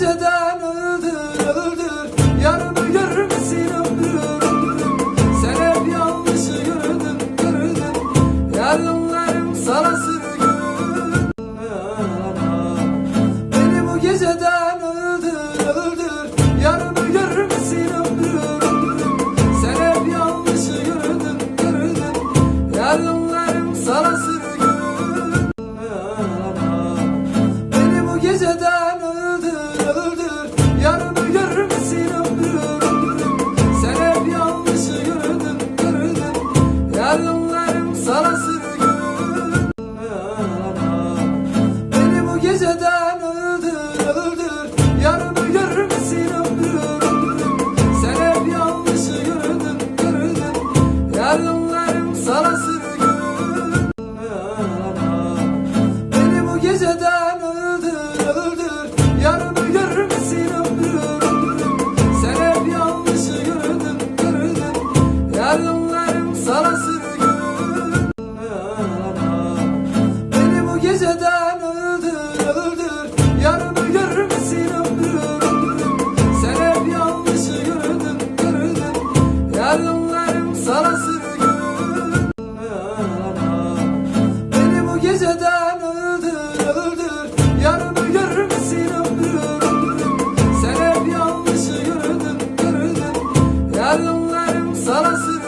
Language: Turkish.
geceden öldür öldür. Yarını görür müsün ömrüm ömrüm Sen hep yanlışı gördün gördün Yarınlarım sana sürgün Beni bu geceden öldür öldür. Yarını görür müsün ömrüm ömrüm Sen hep yanlışı gördün gördün Yarınlarım sana sürgün sana sürgün Beni bu geceden öldür öldür. Yarını görmesin ömrüm ömrüm? Sen hep yanlışı gördün gördün Yarınlarım sana sürgün Beni bu geceden öldür öldür. Yarını görmesin ömrüm ömrüm? Sen hep yanlışı gördün gördün Yarınlarım sana sürgün